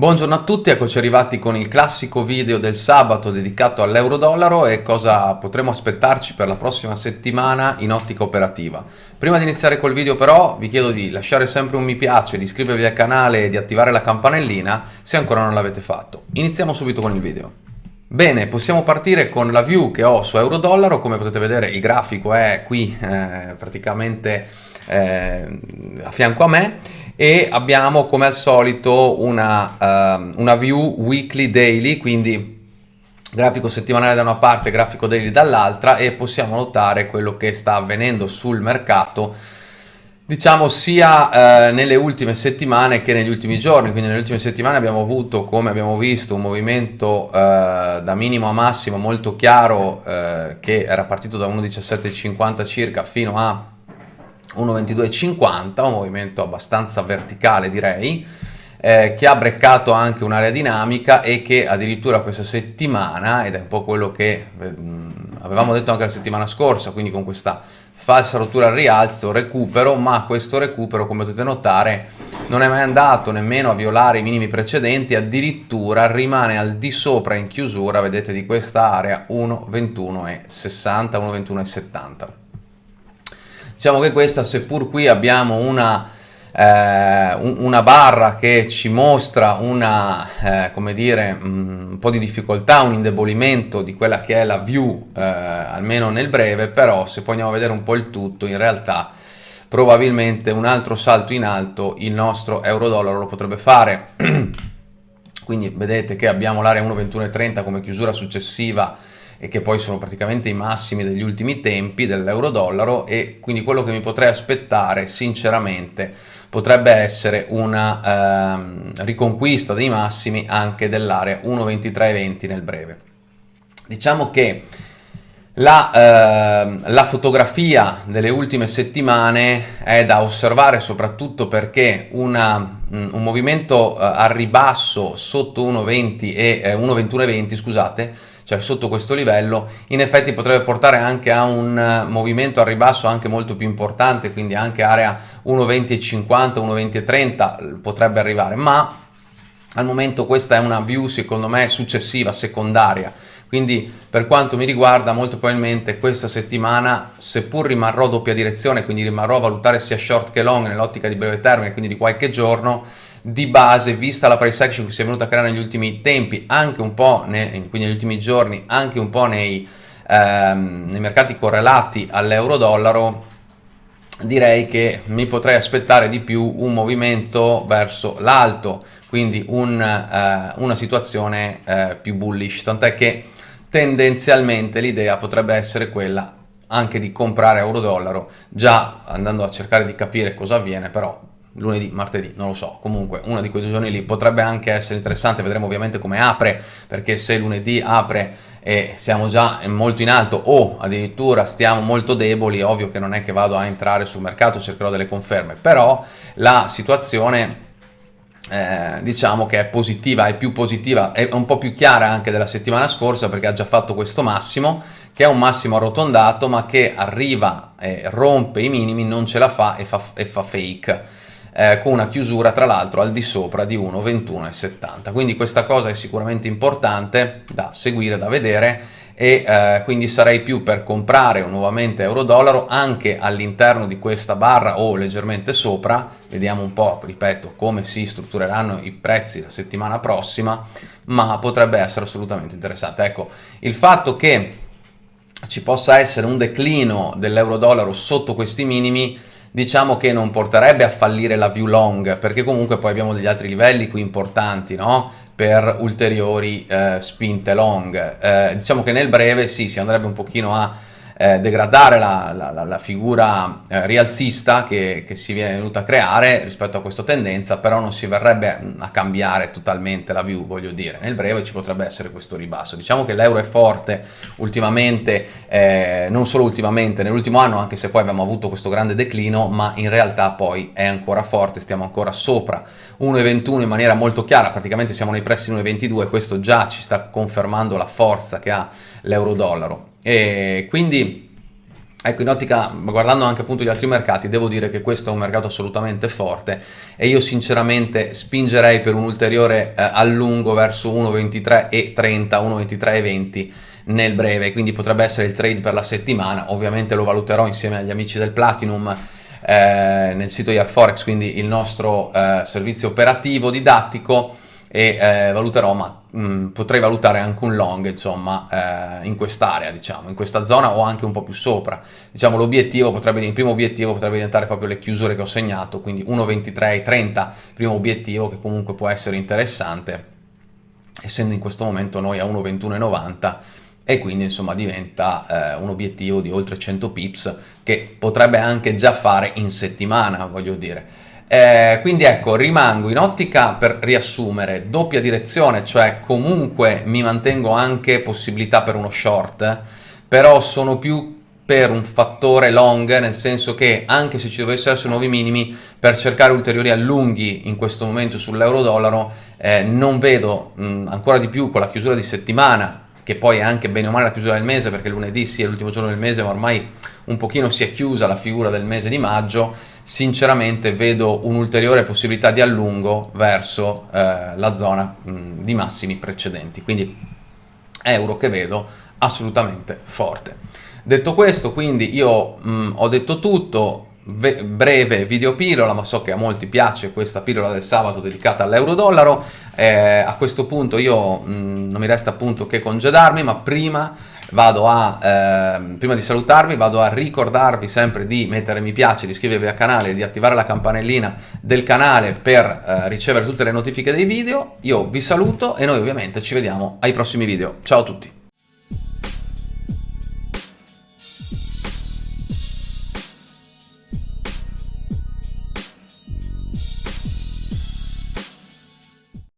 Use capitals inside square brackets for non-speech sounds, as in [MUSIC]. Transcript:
Buongiorno a tutti, eccoci arrivati con il classico video del sabato dedicato all'euro-dollaro e cosa potremo aspettarci per la prossima settimana in ottica operativa. Prima di iniziare col video però vi chiedo di lasciare sempre un mi piace, di iscrivervi al canale e di attivare la campanellina se ancora non l'avete fatto. Iniziamo subito con il video. Bene, possiamo partire con la view che ho su euro-dollaro, come potete vedere il grafico è qui eh, praticamente eh, a fianco a me e abbiamo come al solito una, uh, una view weekly daily, quindi grafico settimanale da una parte, grafico daily dall'altra e possiamo notare quello che sta avvenendo sul mercato diciamo sia eh, nelle ultime settimane che negli ultimi giorni, quindi nelle ultime settimane abbiamo avuto, come abbiamo visto, un movimento eh, da minimo a massimo molto chiaro eh, che era partito da 1,1750 circa fino a 1,2250, un movimento abbastanza verticale direi, eh, che ha breccato anche un'area dinamica e che addirittura questa settimana, ed è un po' quello che eh, avevamo detto anche la settimana scorsa, quindi con questa falsa rottura al rialzo, recupero, ma questo recupero come potete notare non è mai andato nemmeno a violare i minimi precedenti, addirittura rimane al di sopra in chiusura, vedete, di questa area 1,21,60, 1,21,70. Diciamo che questa, seppur qui abbiamo una eh, una barra che ci mostra una, eh, come dire, un po' di difficoltà, un indebolimento di quella che è la view, eh, almeno nel breve, però se poi andiamo a vedere un po' il tutto, in realtà probabilmente un altro salto in alto il nostro euro-dollaro lo potrebbe fare. [CLEARS THROAT] Quindi vedete che abbiamo l'area 1,2130 come chiusura successiva e che poi sono praticamente i massimi degli ultimi tempi dell'euro-dollaro e quindi quello che mi potrei aspettare sinceramente potrebbe essere una ehm, riconquista dei massimi anche dell'area 1.2320 nel breve. Diciamo che la, eh, la, fotografia delle ultime settimane è da osservare soprattutto perché una, un movimento eh, a ribasso sotto 1.20 e eh, 1.2120 scusate cioè sotto questo livello, in effetti potrebbe portare anche a un eh, movimento al ribasso anche molto più importante, quindi anche area 1,20,50, 1,20,30 potrebbe arrivare, ma al momento questa è una view secondo me successiva, secondaria, quindi per quanto mi riguarda molto probabilmente questa settimana seppur rimarrò doppia direzione, quindi rimarrò a valutare sia short che long nell'ottica di breve termine, quindi di qualche giorno, di base, vista la price action che si è venuta a creare negli ultimi tempi, anche un po' ne, quindi negli ultimi giorni, anche un po' nei, ehm, nei mercati correlati all'euro-dollaro, direi che mi potrei aspettare di più un movimento verso l'alto, quindi un, eh, una situazione eh, più bullish, tant'è che tendenzialmente l'idea potrebbe essere quella anche di comprare euro-dollaro, già andando a cercare di capire cosa avviene, però lunedì, martedì, non lo so, comunque uno di quei due giorni lì potrebbe anche essere interessante, vedremo ovviamente come apre, perché se lunedì apre e siamo già molto in alto o addirittura stiamo molto deboli, ovvio che non è che vado a entrare sul mercato, cercherò delle conferme, però la situazione eh, diciamo che è positiva, è più positiva, è un po' più chiara anche della settimana scorsa perché ha già fatto questo massimo, che è un massimo arrotondato ma che arriva e rompe i minimi, non ce la fa e fa, e fa fake eh, con una chiusura tra l'altro al di sopra di 1,21,70 quindi questa cosa è sicuramente importante da seguire, da vedere e eh, quindi sarei più per comprare nuovamente euro-dollaro anche all'interno di questa barra o leggermente sopra, vediamo un po', ripeto, come si struttureranno i prezzi la settimana prossima, ma potrebbe essere assolutamente interessante. Ecco, il fatto che ci possa essere un declino dell'euro-dollaro sotto questi minimi diciamo che non porterebbe a fallire la view long perché comunque poi abbiamo degli altri livelli qui importanti no? per ulteriori eh, spinte long eh, diciamo che nel breve sì si andrebbe un pochino a eh, degradare la, la, la figura eh, rialzista che, che, si è venuta a creare rispetto a questa tendenza, però non si verrebbe a cambiare totalmente la view, voglio dire. Nel breve ci potrebbe essere questo ribasso. Diciamo che l'euro è forte ultimamente, eh, non solo ultimamente, nell'ultimo anno, anche se poi abbiamo avuto questo grande declino, ma in realtà poi è ancora forte, stiamo ancora sopra 1,21 in maniera molto chiara, praticamente siamo nei pressi 1,22, questo già ci sta confermando la forza che ha l'euro-dollaro. E quindi Ecco, in ottica, guardando anche appunto gli altri mercati, devo dire che questo è un mercato assolutamente forte e io sinceramente spingerei per un ulteriore eh, allungo verso 1,23 e 30, 1,23 e 20 nel breve, quindi potrebbe essere il trade per la settimana, ovviamente lo valuterò insieme agli amici del Platinum eh, nel sito YarForex, quindi il nostro eh, servizio operativo didattico e eh, valuterò, ma mh, mm, potrei valutare anche un long, insomma, eh, in quest'area, diciamo, in questa zona o anche un po' più sopra. Diciamo, l'obiettivo potrebbe, il primo obiettivo potrebbe diventare proprio le chiusure che ho segnato, quindi 1,23,30, primo obiettivo che comunque può essere interessante, essendo in questo momento noi a 1,21,90 e quindi insomma diventa eh, un obiettivo di oltre 100 pips che potrebbe anche già fare in settimana, voglio dire. Eh, quindi ecco, rimango in ottica per riassumere, doppia direzione, cioè comunque mi mantengo anche possibilità per uno short, però sono più per un fattore long, nel senso che anche se ci dovessero essere nuovi minimi, per cercare ulteriori allunghi in questo momento sull'euro-dollaro, eh, non vedo mh, ancora di più con la chiusura di settimana, che poi è anche bene o male la chiusura del mese, perché lunedì sì è l'ultimo giorno del mese, ma ormai un pochino si è chiusa la figura del mese di maggio, sinceramente vedo un'ulteriore possibilità di allungo verso eh, la zona mh, di massimi precedenti, quindi euro che vedo assolutamente forte. Detto questo, quindi io mh, ho detto tutto, breve video pillola, ma so che a molti piace questa pillola del sabato dedicata all'euro-dollaro. Eh, a questo punto io mh, non mi resta appunto che congedarmi, ma prima vado a, eh, prima di salutarvi, vado a ricordarvi sempre di mettere mi piace, di iscrivervi al canale, di attivare la campanellina del canale per eh, ricevere tutte le notifiche dei video. Io vi saluto e noi ovviamente ci vediamo ai prossimi video. Ciao a tutti!